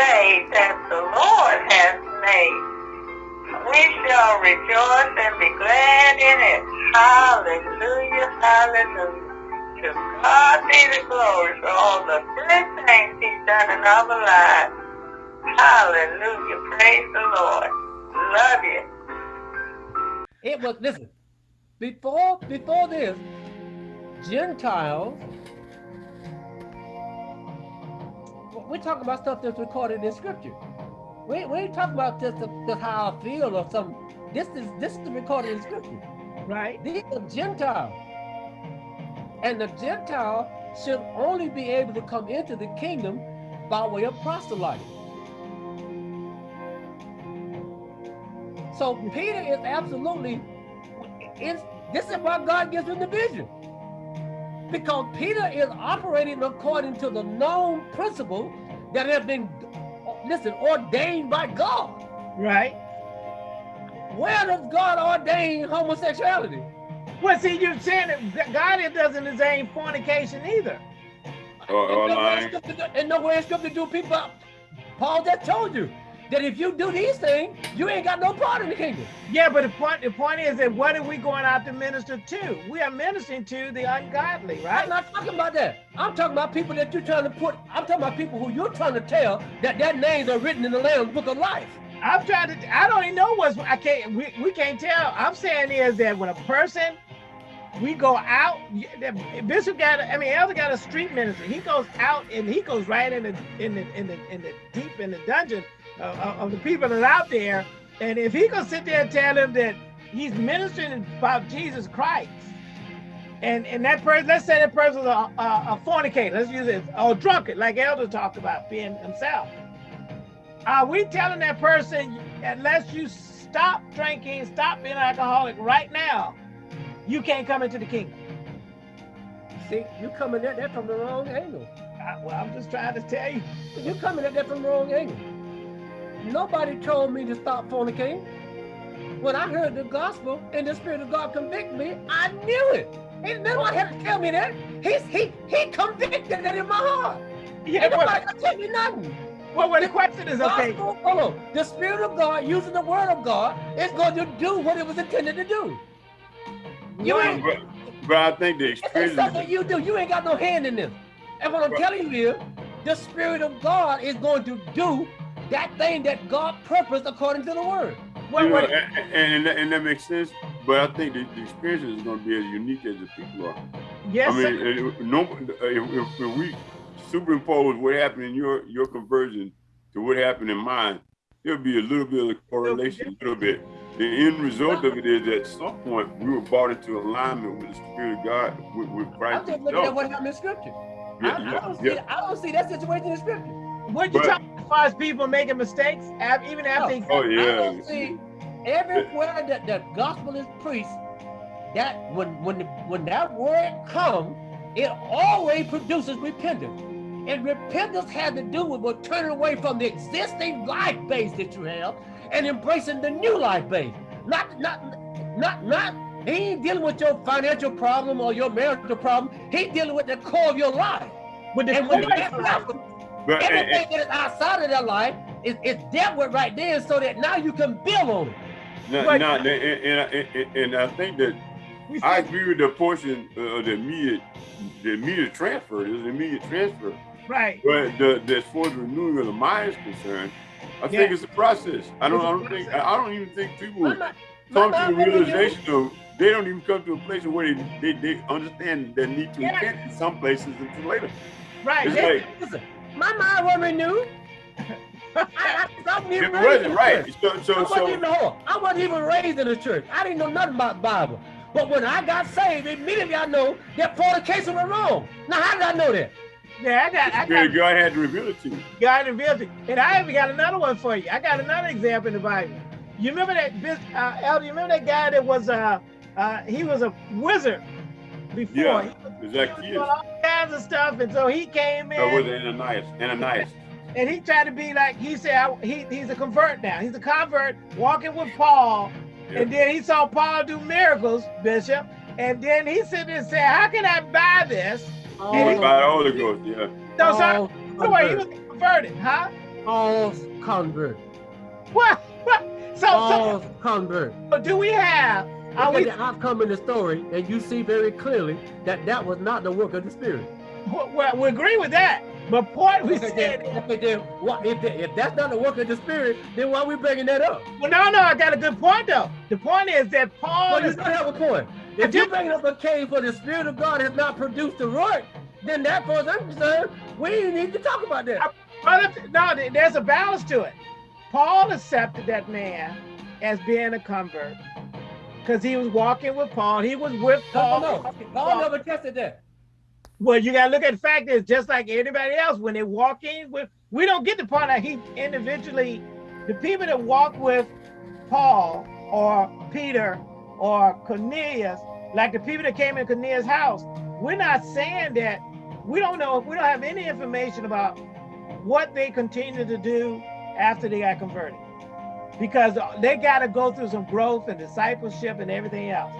day that the Lord has made. We shall rejoice and be glad in it. Hallelujah, hallelujah. To God be the glory for all the good things he's done in our lives. Hallelujah, praise the Lord. Love you. It was, listen, before, before this, Gentiles we're talking about stuff that's recorded in scripture. We, we ain't talking about just, just how I feel or something. This is this is recorded in scripture. Right. These are Gentiles. And the Gentile should only be able to come into the kingdom by way of proselyting. So Peter is absolutely, is, this is why God gives him the vision because Peter is operating according to the known principle that has been, listen, ordained by God. Right. Where does God ordain homosexuality? Well, see, you're saying that God doesn't ordain fornication either. Or, or lying. And nowhere in scripture do people, Paul just told you, that if you do these things, you ain't got no part in the kingdom. Yeah, but the point the point is that what are we going out to minister to? We are ministering to the ungodly, right? I'm not talking about that. I'm talking about people that you're trying to put, I'm talking about people who you're trying to tell that their names are written in the Lamb's Book of Life. I'm trying to, I don't even know what's, I can't, we, we can't tell. I'm saying is that when a person, we go out, Bishop got, I mean, Elder got a street ministry. He goes out and he goes right in the, in the, in the, in the deep in the dungeon of the people that are out there. And if he can sit there and tell them that he's ministering about Jesus Christ, and and that person, let's say that person's a, a, a fornicator, let's use it, or drunkard, like Elder talked about being himself. Are we telling that person, unless you stop drinking, stop being an alcoholic right now, you can't come into the kingdom? See, you coming at that from the wrong angle. I, well, I'm just trying to tell you. You're coming at that from the wrong angle. Nobody told me to stop fornicating. When I heard the gospel and the Spirit of God convict me, I knew it. Ain't nobody had to tell me that. He's, he he convicted that in my heart. Yeah, Ain't nobody well, tell me nothing. Well, well, the question is, okay. Hold The Spirit of God, using the Word of God, is going to do what it was intended to do. You ain't, but, but I think the experience. It's something you do. You ain't got no hand in this. And what I'm telling you is, the Spirit of God is going to do that thing that God purposed according to the word. Wait, you know, wait. And, and, and, that makes sense, but I think the, the experience is going to be as unique as the people are. Yes. I mean, if, no, if, if, we superimpose what happened in your your conversion to what happened in mine, there'll be a little bit of correlation, a little bit. The end result of it is that at some point we were brought into alignment with the Spirit of God, with, with Christ. I'm just looking at what happened in Scripture. Yeah, I, yeah, I, don't see. I don't see that situation in Scripture. What you talking as far as people making mistakes, even after oh, oh yeah. I don't see everywhere that the gospel is preached, that when when the, when that word comes, it always produces repentance. And repentance has to do with turning away from the existing life base that you have and embracing the new life base. Not not not not he ain't dealing with your financial problem or your marital problem. He's dealing with the core of your life. With the and when that happens, but, Everything and, that is outside of their life is, is dealt with right there so that now you can build on it. No, but, no, and, and, and, I think that I agree with the portion uh, of the immediate, the immediate transfer. There's an immediate transfer. Right. But the, the as far as renewing of the mind is concerned, I yeah. think it's a process. I don't. I don't think. I don't even think people my, come my, to the realization of they don't even come to a place where they they, they understand their need to yeah. repent in some places until later. Right. It's like, listen, my mind wasn't renewed. I, I, I wasn't even it wasn't right. So, so, I, wasn't so, even, I wasn't even raised in the church. I didn't know nothing about the Bible. But when I got saved, immediately I know that fornication was wrong. Now, how did I know that? Yeah, I got. I got God had to reveal it to you. God revealed it, and I even got another one for you. I got another example in the Bible. You remember that, uh, Elder? You remember that guy that was uh, uh, he was a wizard before. Yeah, exactly. All kinds of stuff, and so he came in. So was Ananias. Ananias. And he tried to be like he said. He he's a convert now. He's a convert walking with Paul, yeah. and then he saw Paul do miracles, Bishop. And then he said and said, "How can I buy this?" Oh, and he, buy the Holy Ghost, yeah. No, so, oh, he was converted, huh? False convert. What? What? So, False convert. so do we have? We? at the outcome in the story, and you see very clearly that that was not the work of the Spirit. Well, we agree with that. But point we said. then, what, if, if that's not the work of the Spirit, then why are we bringing that up? Well, no, no, I got a good point though. The point is that Paul Well, you is. don't have a point. If you're bringing up a case where the Spirit of God has not produced the work, then that, far as I'm concerned, we need to talk about that. But if- no, there's a balance to it. Paul accepted that man as being a convert because he was walking with Paul. He was with Paul. no, no. Paul never tested that. Well, you gotta look at the fact is just like anybody else, when they walk in with, we don't get the part that he individually, the people that walk with Paul or Peter or Cornelius, like the people that came in Cornelius' house, we're not saying that we don't know if we don't have any information about what they continued to do after they got converted. Because they got to go through some growth and discipleship and everything else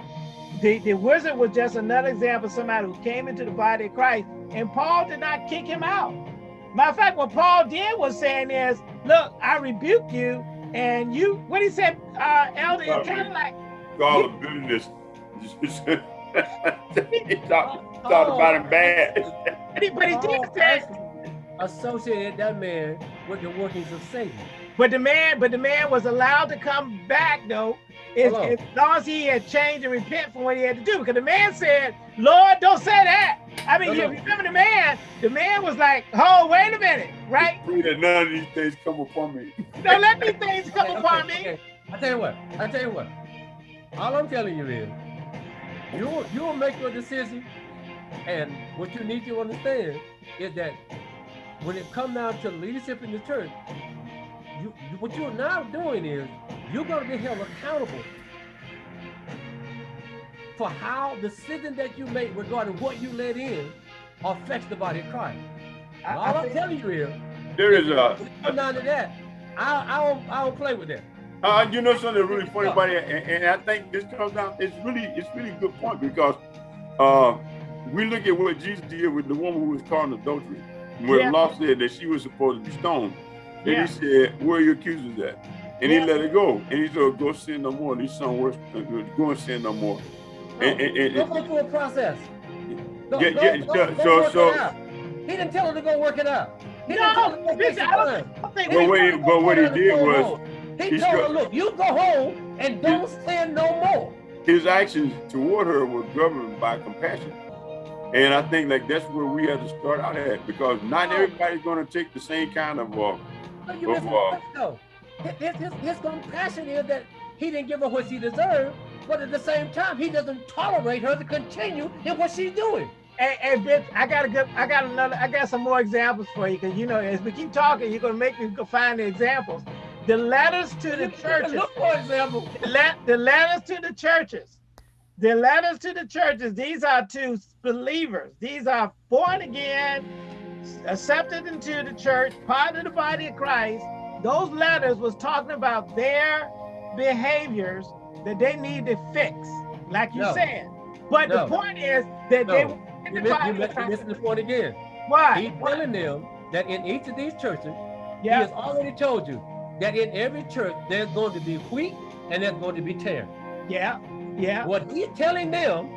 the, the wizard was just another example of somebody who came into the body of Christ, and Paul did not kick him out. Matter of fact, what Paul did was saying is, look, I rebuke you, and you, what he said, uh, Elder, it's kind of like, Call of bitterness. he talked, talked about him bad. but he, but did say, associated that man with the workings of Satan. But the man, but the man was allowed to come back though, as, as long as he had changed and repent from what he had to do. Because the man said, Lord, don't say that. I mean, No, you no. remember the man, the man was like, oh, wait a minute, right? Pray that none of these things come upon me. Don't let these things come Okay, upon okay, me. okay. I tell you what. I tell you what. All I'm telling you is, you will- you will make your decision, and what you need to understand is that when it comes down to leadership in the church, you, you what you're now doing is you're going to be held accountable for how the decision that you make regarding what you let in affects the body of Christ. And all I'm telling you is, There is a, when it comes down to that, I, I don't I don't play with that. uh, you know something really funny about it, and, and I think this comes down. It's really, it's really a good point because uh, we look at what Jesus did with the woman who was caught in adultery, where Yeah. law said that she was supposed to be stoned, and Yeah. he said, "Where are your accusers at?" And Yeah. he let it go, and he said, "Go sin no more." And his son was go and sin no more. And, and, and, Go go through a process. Go, Yeah, go, yeah, go, so- go so- work so- it out. He didn't tell her to go work it out. He No, didn't tell her to go take listen, some I don't- I think He But we- didn't what tell he- her to but go what tell he did was home. He he told her, look, you go home and don't sin no more. his actions toward her were governed by compassion. And I think like that's where we have to start out at because not everybody's going to take the same kind of uh, But you But, missing the point, though. His, his, his compassion is that he didn't give her what she deserved, but at the same time, he doesn't tolerate her to continue in what she's doing. Hey, hey, bitch, I got a good, I got another, I got some more examples for you because you know, as we keep talking, you're gonna make me go find the examples. The letters to the churches, Look, for example, the, le- the letters to the churches, the letters to the churches. These are to believers. These are born again, accepted into the church, part of the body of Christ. Those letters was talking about their behaviors that they need to fix, like you No. said. But No. the point is that they were in you the miss, body miss, you the point again. Why? He's telling them that in each of these churches, he has already told you that in every church there's going to be wheat and there's going to be tare. yeah, yeah. What he's telling them,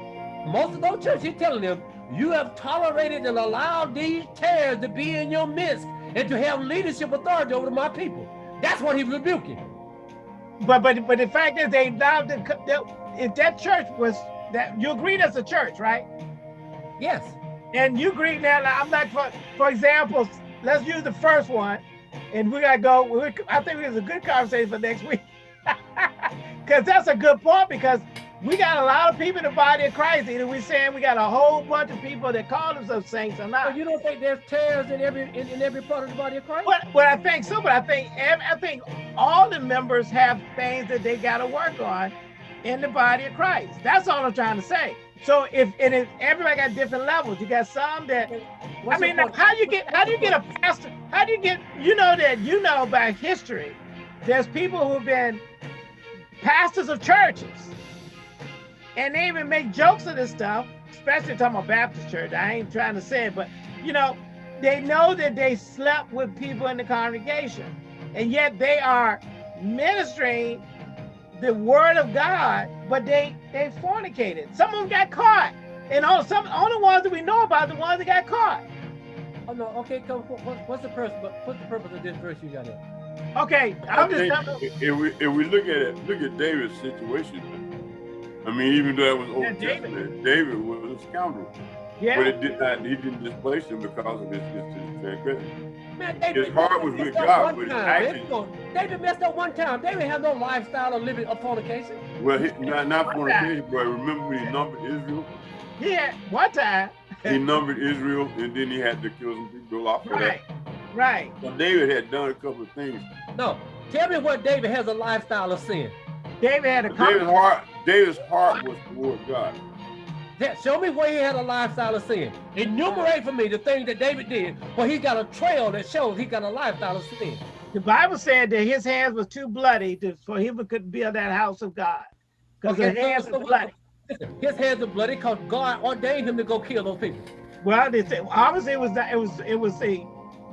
most of those churches, he's telling them, you have tolerated and allowed these tares to be in your midst and to have leadership authority over my people. That's what he's rebuking. But but but the fact is, they allowed the that, if that church was that you agreed as a church, right? Yes. And you agree now. like, I'm like for for example, let's use the first one, and we gotta go. We, I think it's a good conversation for next week, because that's a good point. Because we got a lot of people in the body of Christ. Either we're saying we got a whole bunch of people that call themselves saints or So not. you don't think there's tares in every in, in every part of the body of Christ? But, but I think so. But I think I think all the members have things that they got to work on in the body of Christ. That's all I'm trying to say. So if and if everybody got different levels, you got some that I What's your mean, how you get how do you get a pastor? How do you get you know that you know by history? There's people who've been pastors of churches, and they even make jokes of this stuff. Especially talking about Baptist church. I ain't trying to say it, but you know, they know that they slept with people in the congregation, and yet they are ministering the word of God, but they they fornicated. Some of them got caught, and all some only ones that we know about the ones that got caught. Oh no, okay, come. What, what's the purpose? What's the purpose of this verse you got here? Okay, I'm just I if we if we look at it, look at David's situation. I mean, even though it was Old Yeah, David. Testament, David was a scoundrel, but yeah. it did not. He didn't displace him because of his, his, his transgression. Man, David, His heart was with God, but his time, action- man. Come. David messed up one time. David had no lifestyle of living of fornication. Well, he, not not What's fornication, but remember when he numbered Israel? Yeah, one time. He numbered Israel, and then he had to kill some people off Right, that. right. So David had done a couple of things. No, tell me what David has a lifestyle of sin. David had a David's heart, David's heart was toward God. Yeah, Show me where he had a lifestyle of sin. Enumerate for me the things that David did, where he got a trail that shows he got a lifestyle of sin. The Bible said that his hands was too bloody to, for him to could build that house of God. Because Okay, his hands so- were so- bloody. Listen, his hands are bloody because God ordained him to go kill those people. Well, they said obviously it was that it was it was a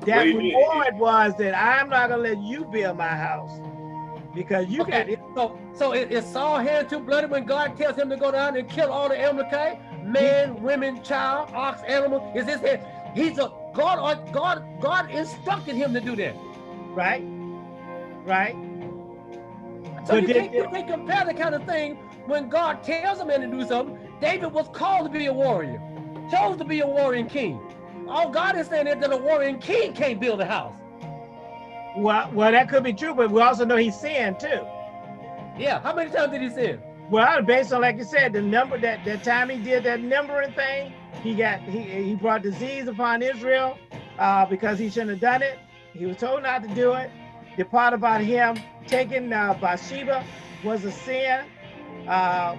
that reward was that I'm not gonna let you build my house because you got Okay, it. so so is, is Saul hand too bloody when God tells him to go down and kill all the Amalekite, man, women, child, ox, animal? Is his head? He's a God. Uh, God God instructed him to do that. right, right. So But you can't, you can't compare the kind of thing when God tells a man to do something. David was called to be a warrior, chose to be a warrior king. All God is saying is that a warrior king can't build a house. Well, well, that could be true, but we also know he sinned too. Yeah, how many times did he sin? Well, based on like you said, the number that that time he did that numbering thing, he got he he brought disease upon Israel uh, because he shouldn't have done it. He was told not to do it. The part about him taking uh, Bathsheba was a sin. Uh,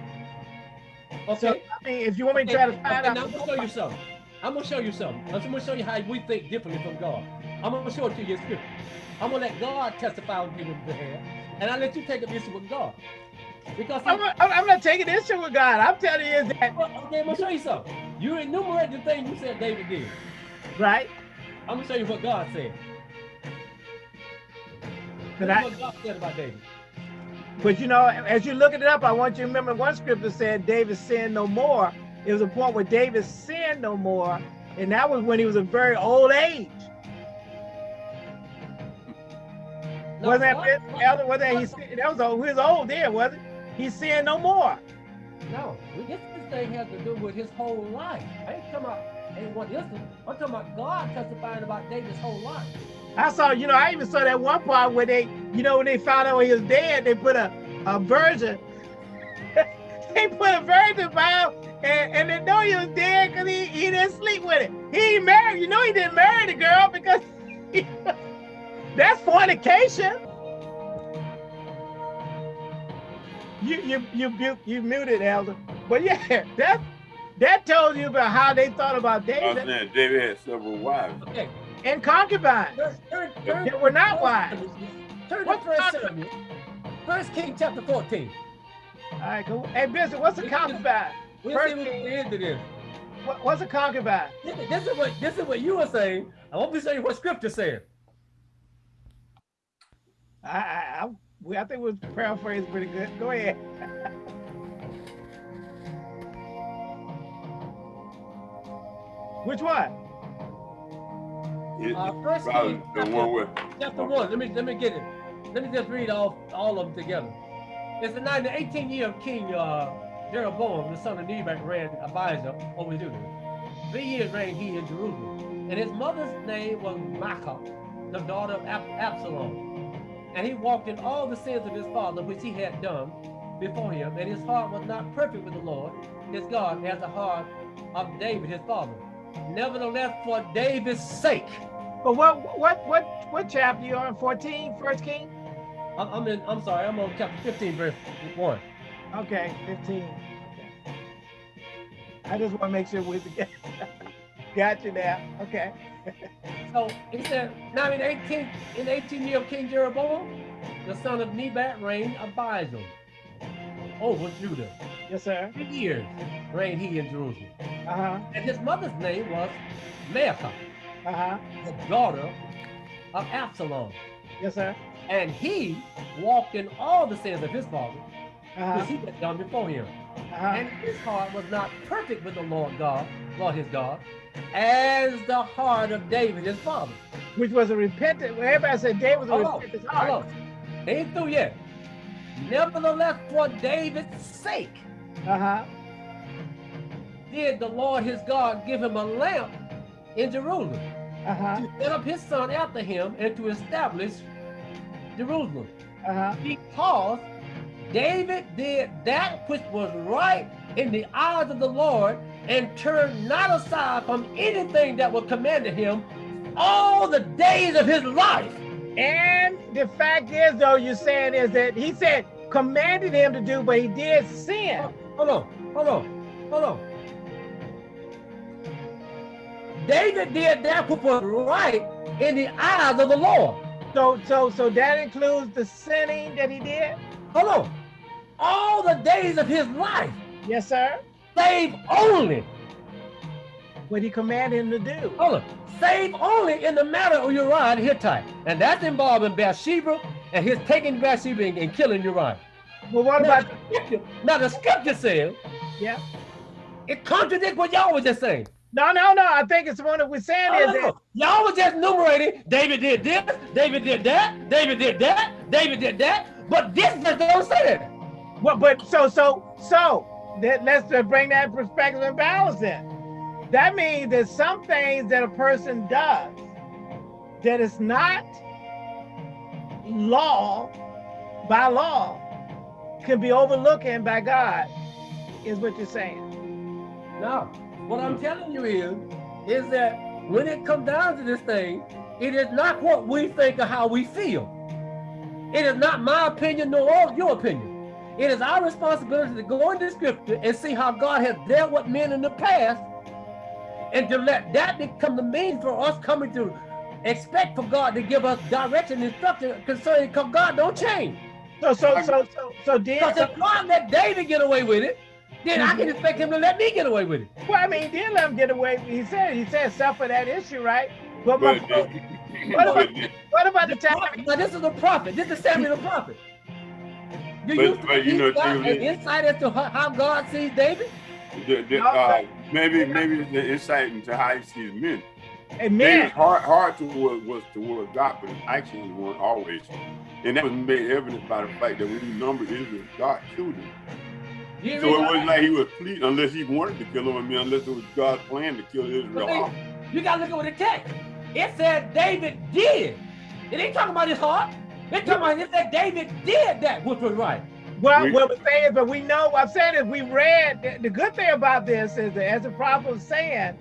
Okay. so I mean, if you want me to try to Okay, find okay, now out, I'm gonna show you something. I'm gonna show you something. I'm gonna show you how we think differently from God. I'm gonna show it to you in scripture. I'm gonna let God testify on people's behalf, and I let you take a issue with God. Because I'm, not- I'm, I'm not taking issue with God. I'm telling you is that okay, I'm gonna show you something. You enumerate the things you said David did. right. I'm gonna show you what God said. But I, what God said about David. But you know, as you're looking it up, I want you to remember one scripture said David sinned no more. It was a point where David sinned no more, and that was when he was a very old age. Wasn't that Elder? Was that he? That was old. He was old then, wasn't it? He sinned no more. No, this, this thing has to do with his whole life. I ain't talking about any one instance. I'm talking about God testifying about David's whole life. I saw, you know, I even saw that one part where they, you know, when they found out he was dead, they put a, a virgin. they put a virgin by him, and, and they know he was dead because he, he didn't sleep with it. He ain't married. You know, he didn't marry the girl because that's fornication. You you you you, you muted, Elder. But yeah, that that tells you about how they thought about I was David saying David had several wives. Okay. and concubines. Turn, turn, turn, They were not wives. Turn to What's First. First King chapter 14. All right, cool. Hey, Bishop, what's a concubine? We'll First see what King. the end of this. What, what's a concubine? This, this is what this is what you were saying. I want to show you what scripture said. I, I, I, we- I think we paraphrased pretty good. Go ahead. Which one? It- Uh, First probably King the chapter, one with chapter one. Let me let me get it. Let me just read all all of them together. It's the 9, the 18th year of King uh, Jeroboam, the son of Nebat, ran Abijah over Judah. Three years reigned he in Jerusalem, and his mother's name was Maacah, the daughter of Ab- Absalom. And he walked in all the sins of his father, which he had done before him, and his heart was not perfect with the Lord, his God, as the heart of David, his father. Nevertheless, for David's sake, But what what what what chapter you on? 14, First King? I'm, I'm in. I'm sorry. I'm on chapter 15, verse one. Okay, 15. I just want to make sure we're. Got you now. Okay. So he said, now in 18, in the 18th year of King Jeroboam, the son of Nebat reigned Abijah over Judah. Yes, sir. Three years reigned he in Jerusalem. Uh-huh. And his mother's name was Maacah, Uh-huh. the daughter of Absalom. Yes, sir. And he walked in all the sins of his father, Uh-huh. which he had done before him. Uh-huh. And his heart was not perfect with the Lord God, Lord his God, as the heart of David, his father. Which was a repentant. Well, everybody said David was a Hold on, repentant hold heart. on. They ain't through yet. Nevertheless, for David's sake, Uh-huh. did the Lord his God give him a lamp in Jerusalem Uh-huh. to set up his son after him and to establish Jerusalem. Uh-huh. Because David did that which was right in the eyes of the Lord and turned not aside from anything that was commanded him all the days of his life. And the fact is, though, you're saying is that he said commanded him to do, but he did sin. Hold on, hold on, hold on. David did that which was right in the eyes of the Lord. So, so, so that includes the sinning that he did. Hold on. All the days of his life, Yes, sir. Save only, What he commanded him to do. hold on, save only in the matter of Uriah the Hittite. And that's involving Bathsheba and his taking Bathsheba and, and killing Uriah. Well, what Now, about? the scripture, now the scripture says, Yeah. it contradicts what y'all was just saying. No, no, no. I think it's one that we're saying Oh, is that. Y'all was just enumerating, David did this, David did that, David did that, David did that, but this just don't say that. Well, but so, so, so that let's bring that perspective and balance in. That means that some things that a person does that is not law by law can be overlooked by God, is what you're saying. No, what I'm telling you is, is that when it comes down to this thing, it is not what we think or how we feel. It is not my opinion nor your opinion. It is our responsibility to go into scripture and see how God has dealt with men in the past and to let that become the means for us coming to expect for God to give us direction and instruction concerning because God don't change. So, so, so, so, so, then, Because so, if God let David get away with it, then I can mm-hmm. expect him to let me get away with it. well, I mean, he did let him get away. He said, he said, suffer that issue, right? But, my, what about, what about the The time? prophet- Now this is a prophet. This is Samuel the prophet. You, But- but you know, an insight as to how, God sees David? the, the, uh, maybe maybe the insight into how he sees men. And David's heart, heart toward was toward God, but his actions weren't always. And that was made evident by the fact that when he numbered Israel, God killed him. You So it wasn't like he was pleading unless he wanted to kill him. I mean, unless it was God's plan to kill Israel But. You gotta look at what it text. It said David did. It ain't talking about his heart. It's talking about it said David did that which was right. well, We- what we're saying is, but we know, I'm saying is we read, the, the good thing about this is that as the prophet was saying,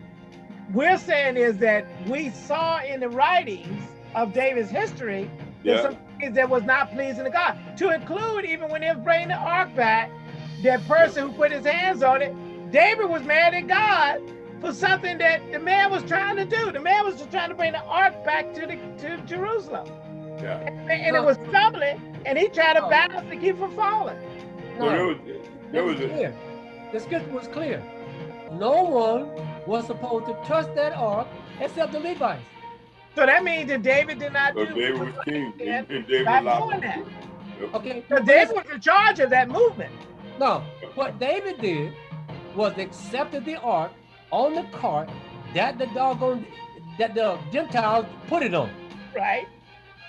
we're saying is that we saw in the writings of David's history that Yeah. some things that was not pleasing to God, to include even when they was bringing the ark back, that person who put his hands on it, David was mad at God for something that the man was trying to do. The man was just trying to bring the ark back to the to Jerusalem, Yeah. and, and it was stumbling, and he tried to Oh. balance to keep from falling. So there was it there was was a, clear. The scripture was clear. No one was supposed to touch that ark except the Levites. So that means that David did not so do. David was king, and, and David By doing that. to do it. Yep. Okay. Because David was in charge of that movement, No, what David did was accepted the ark on the cart that the doggone that the Gentiles put it on. right?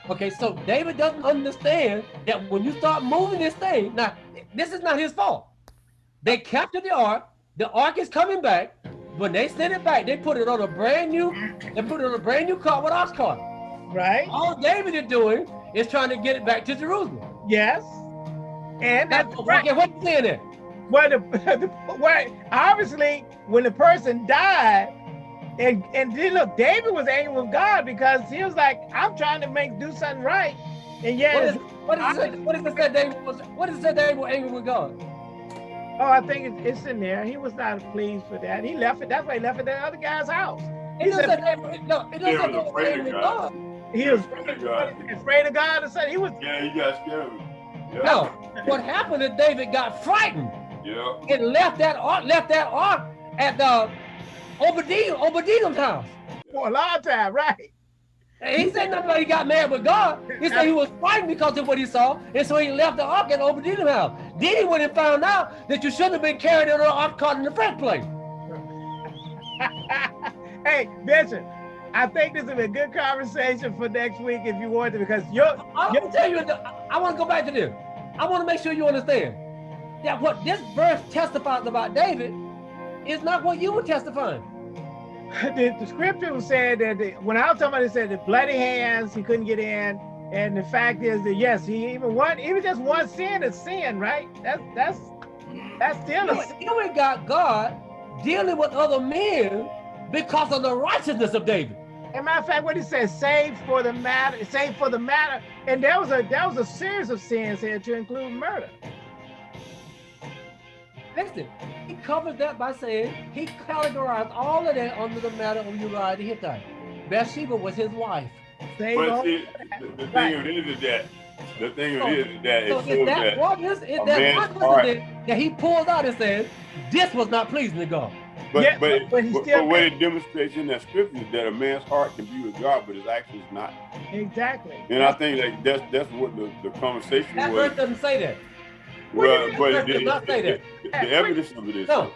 Okay, so David doesn't understand that when you start moving this thing, now this is not his fault. They captured the ark, the ark is coming back. When they send it back, they put it on a brand new, they put it on a brand new cart with ox cart. Right? All David is doing is trying to get it back to Jerusalem. Yes. And that's That's right. okay, what you saying there? Well, the, the, well, obviously, when the person died, and and then look, David was angry with God because he was like, "I'm trying to make do something right," and yet, What is it's- what is it? What is it that David was? What is it that David was angry with God? oh, I think it, it's in there. He was not pleased for that. He left it. That's why he left it at the other guy's house. It He doesn't said- David. No, it doesn't David say was David was afraid of angry with God. God. He was Afraid of God. afraid of God, and said he was. Yeah, he got scared. Yeah. No, what happened is David got frightened Yeah. and left that ark, left that ark at the Obadiah, Obadiah's house. for a long time, right? And He said nothing about he got mad with God. He said he was fighting because of what he saw, and so he left the ark at Obadiah's house. Then he went and found out that you shouldn't have been carried in the ark caught in the first place. hey, Bishop, I think this is a good conversation for next week if you want to, because you're. I'm gonna tell you, I, I want to go back to this. I want to make sure you understand that what this verse testifies about David is not what you were testifying. The, the scripture was saying that the, when I was talking about it, said the bloody hands, he couldn't get in. And the fact is that yes, he even one, even just one sin is sin, right? That's that's that's still a sin. Here we got God dealing with other men because of the righteousness of David. As a matter of fact, what he says, save for the matter, save for the matter. And there was a there was a series of sins here to include murder. Listen, he covers that by saying he categorized all of that under the matter of Uriah the Hittite. Bathsheba was his wife. Save But see, the, the thing Right. of it is that the thing So- of it is that So it if shows that that one is, that man's one heart- incident that he pulls out and says, this was not pleasing to God. But Yeah, but but- but he but, what it demonstrates in that scripture is that a man's heart can be with God, but his actions not. Exactly. And I think that that's that's what the, the conversation That was. verse doesn't say that. Well, That but verse the, does not say that. The- the evidence of it is. No,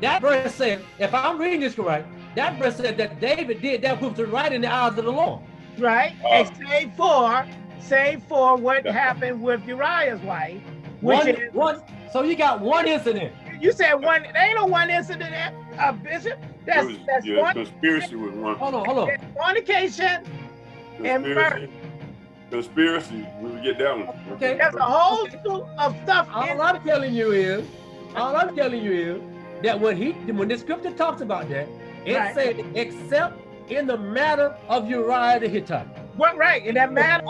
that verse said, if I'm reading this correct, that verse said that David did that which was right in the eyes of the Lord. Right? Uh, and save for, save for what Yeah. happened with Uriah's wife, which One, is one, so you got one incident. you said one. There ain't no one incident, uh, Bishop. That's It was- that's yeah, one. conspiracy was one. Hold on, hold on. that's fornication. and Conspiracy. Conspiracy. We would get that one. Okay. There's a whole Okay. slew of stuff All I'm telling you is, all I'm telling you is that when he, when the scripture talks about that, it Right. said, except in the matter of Uriah the Hittite. what right in that matter.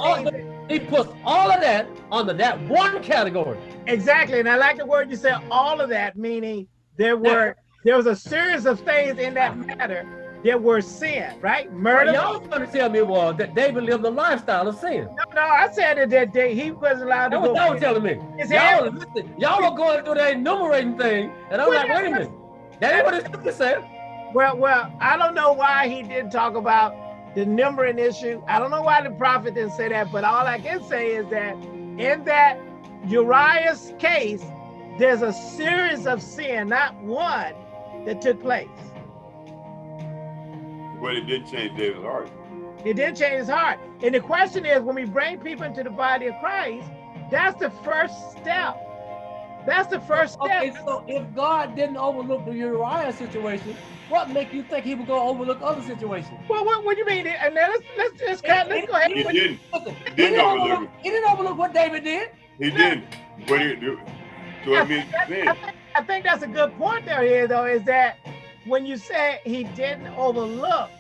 He puts all of that under that one category. Exactly, and I like the word you said. All of that meaning there were there was a series of things in that matter that were sin, right? Murder. Y'all trying to tell me was that David lived a lifestyle of sin. No, no, I said that, that day he wasn't allowed to That's what y'all was telling me. Y'all, listen, y'all are going through that enumerating thing, and I'm Well, like, wait a minute. That ain't what the scripture said. Well, well, I don't know why he didn't talk about the numbering issue. I don't know why the prophet didn't say that, but all I can say is that in that Uriah's case, there's a series of sin, not one, that took place. But it didn't change David's heart. It did change his heart. And the question is, when we bring people into the body of Christ, that's the first step. That's the first step. Okay, so if God didn't overlook the Uriah situation, what make you think he would go overlook other situations? Well, what, what do you mean? And then let's let's just cut, let's go ahead. He didn't. Listen, he, didn't didn't overlook overlook, he didn't overlook what David did. He didn't. But he, so it means I sin. think, I think that's a good point there here, though, is that when you say he didn't overlook,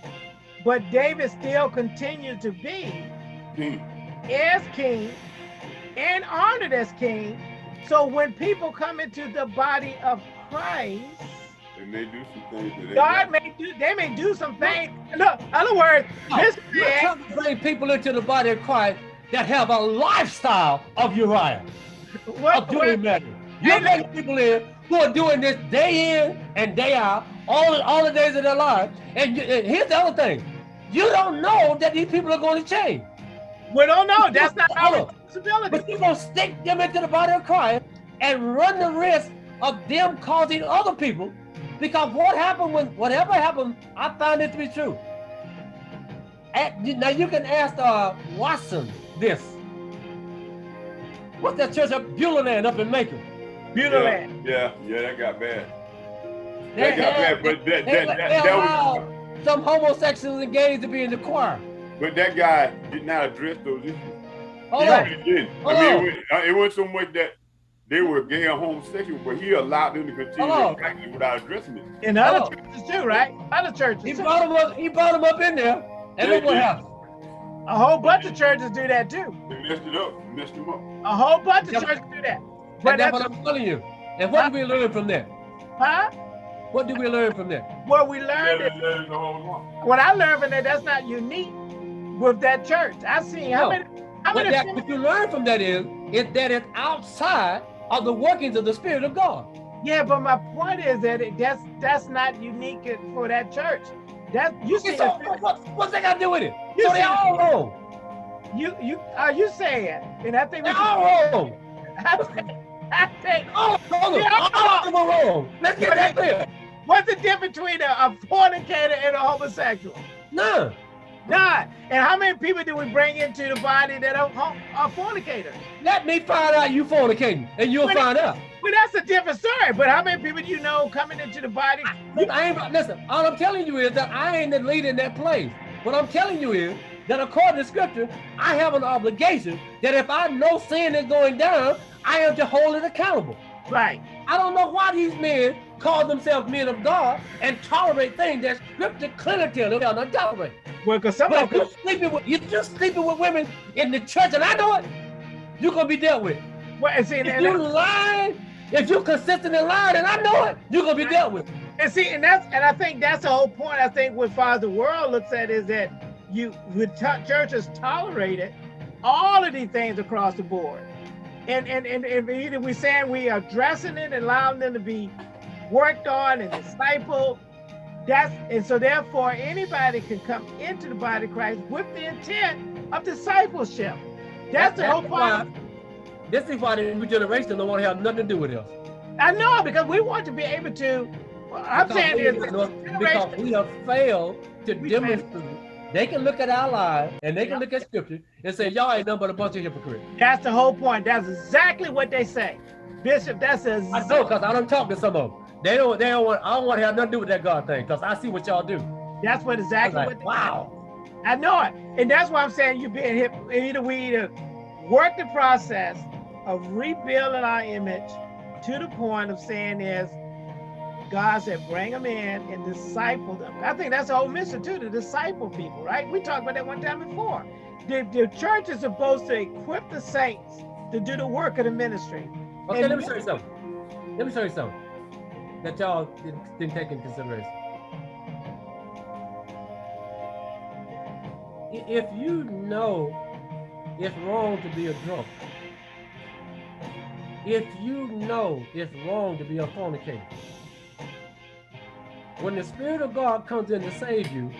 but David still continued to be King. as king and honored as king. So when people come into the body of Christ, They may do some things that God may do, they may do some things. Look, other words, this You're man, to bring people into the body of Christ that have a lifestyle of Uriah, what, of doing matter. You're bringing people in who are doing this day in and day out, all, all the days of their lives. And, you, and here's the other thing. You don't know that these people are going to change. we don't know. That's not our Hold on. responsibility. But you're going to stick them into the body of Christ and run the risk of them causing other people. Because what happened when, whatever happened, I found it to be true. At- now you can ask uh, Watson this. What's that church of Beulah up in Macon? Beautiful Yeah, man. yeah, yeah, that got bad. They That got had- but that, they, that, they that, that was, some homosexuals and gays to be in the choir. but that guy did not address those issues. Hold he on. really didn't. Hold I mean, on. it, was, uh, it wasn't so much that they were gay or homosexual, but he allowed them to continue Hold practice without addressing it. In other Hello. churches too, right? Other churches. He brought him up. He brought them up in there, and Yeah, look what yeah. happened. A whole bunch of churches do that too. They messed it up, messed him up. A whole bunch of churches do that. But that's that's, what I'm telling you. And what did we learn from that? huh? What did we learn from that? What we Let learned, it, it what I learned from that, that's not unique with that church. I seen how many, how What, many. that, what you learn from that is, is that it's outside of the workings of the Spirit of God. yeah, but my point is that it, that's that's not unique for that church. That you see, So what, what's that got to do with it? You So they all wrong. you you are you saying, and I think we They all wrong. I I think All of Yeah, all of them are wrong. Let's get that clear. what's the difference between a, a fornicator and a homosexual? None. None. And how many people do we bring into the body that are, are fornicators? Let me find out you fornicating, and you'll But- find out. Well, that's a different story. But how many people do you know coming into the body? I ain't listen. All I'm telling you is that I ain't the leader in that place. What I'm telling you is that according to Scripture, I have an obligation that if I know sin is going down, I am to hold it accountable. Right. I don't know why these men call themselves men of God and tolerate things that Scripture clearly tells them they're not tolerate. Well, because some But of if you them, sleeping with you're just sleeping with women in the church, and I know it, you're gonna be dealt with. well, and see, and, If you and, lying, if you're consistent in lying, and I know it, you're gonna be dealt with. and see, and that's, and I think that's the whole point. I think what the world looks at is that you, t- churches tolerated all of these things across the board, and and and, and either we're saying we are addressing it and allowing them to be worked on and discipled. That's and so therefore anybody can come into the body of Christ with the intent of discipleship. That's the whole point. this is why the new generation don't want to have nothing to do with us. I know because we want to be able to. well, I'm Because saying we, is because we have failed to We demonstrate. They can look at our lives and they can look at scripture and say, y'all ain't nothing but a bunch of hypocrites. that's the whole point. That's exactly what they say, Bishop. That's a I know because I don't talk to some of them. They don't, they don't want, I don't want to have nothing to do with that God thing because I see what y'all do. that's what exactly like, what. They wow. I know it, and that's why I'm saying you being hip. Either we either work the process of rebuilding our image to the point of saying is God said, bring them in and disciple them. I think that's the whole mission too, to disciple people, right? We talked about that one time before. The, the church is supposed to equip the saints to do the work of the ministry. Okay, And- let me show you something. Let me show you something that y'all didn't, didn't take into consideration. If you know it's wrong to be a drunk, if you know it's wrong to be a fornicator, when the Spirit of God comes in to save you,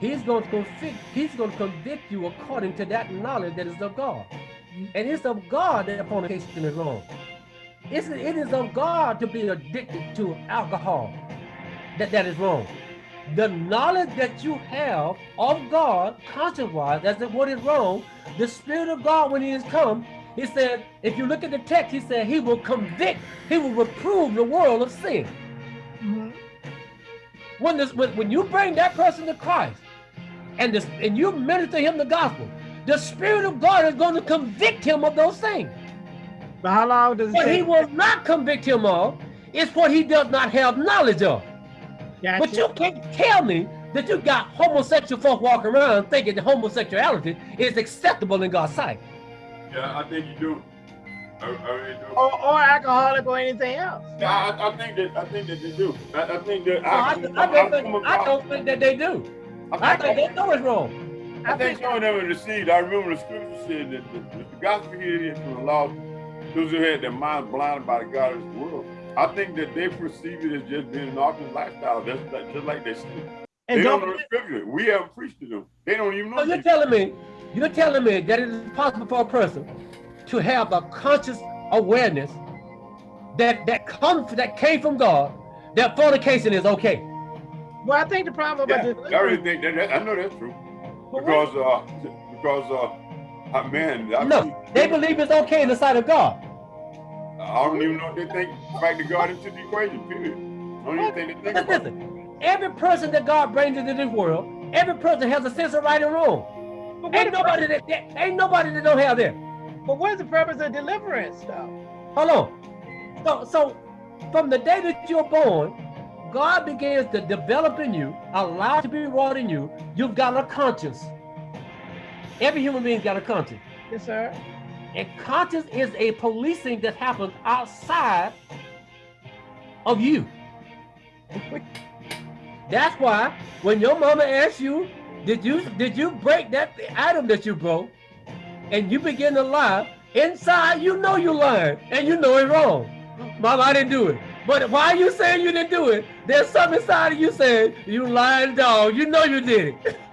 He's going to convict, He's going to convict you according to that knowledge that is of God. And it's of God that fornication is wrong. It's, it is of God to be addicted to alcohol. That that is wrong. The knowledge that you have of God, conscience-wise, to what is wrong, the Spirit of God, when He has come, He said, if you look at the text, He said He will convict, He will reprove the world of sin. When this, when, when you bring that person to Christ, and this, and you minister him the gospel, the Spirit of God is going to convict him of those things. But how long does it What he take? will not convict him of is what he does not have knowledge of. Gotcha. But you can't tell me that you got homosexual folk walking around thinking that homosexuality is acceptable in God's sight. Yeah, I think you do. Or, or alcoholic or anything else. Yeah, I, I think that I think that they do. I, I think that No, I, I, don't think, I don't think that they do. I think they know it's wrong. I think some of them are deceived. I remember the scripture said that the, the gospel here is from the law, those who had their minds blinded by the God of this world. I think that they perceive it as just being an awesome lifestyle. That's like, just like they see. And They don't don't know the scripture. We haven't preached to them. They don't even know. So you're telling me, you're telling me that it is possible for a person to have a conscious awareness that that comes that came from God, that fornication is okay. well, I think the problem about Yeah, this. I really think that, that- I know that's true. But Because uh, because uh, man, I, No, they believe it's okay in the sight of God. I don't even know if they think factor God into the equation. Period. I don't even think they think Listen, about listen, every person that God brings into this world, every person has a sense of right and wrong. But, Ain't nobody that, that ain't nobody that don't have that. But what is the purpose of deliverance, though? Hold on. So, so from the day that you're born, God begins to develop in you, allow to be wrought in you. You've got a conscience. Every human being's got a conscience. Yes, sir. And conscience is a policing that happens outside of you. That's why when your mama asks you, did you did you break that item that you broke, and you begin to lie, inside you know you're lying and you know it's wrong. Mama, I didn't do it. But why are you saying you didn't do it? There's something inside of you saying, you lying dog, you know you did it.